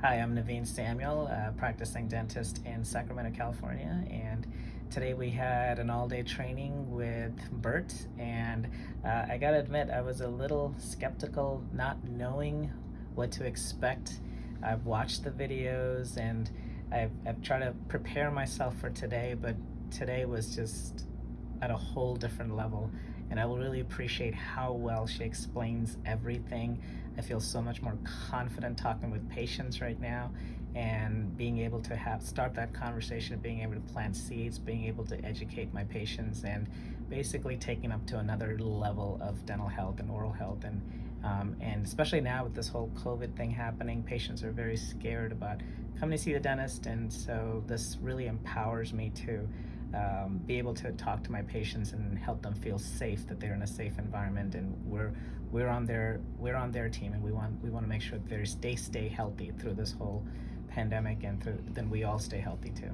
Hi, I'm Naveen Samuel, a practicing dentist in Sacramento, California, and today we had an all-day training with Bert, and uh, I gotta admit, I was a little skeptical not knowing what to expect. I've watched the videos and I've, I've tried to prepare myself for today, but today was just at a whole different level and I will really appreciate how well she explains everything. I feel so much more confident talking with patients right now and being able to have start that conversation, of being able to plant seeds, being able to educate my patients and basically taking up to another level of dental health and oral health. And um, and especially now with this whole COVID thing happening, patients are very scared about coming to see the dentist. And so this really empowers me to um, be able to talk to my patients and help them feel safe that they're in a safe environment and we're we're on their we're on their team. And we want we want to make sure that they stay stay healthy through this whole pandemic and through, then we all stay healthy too.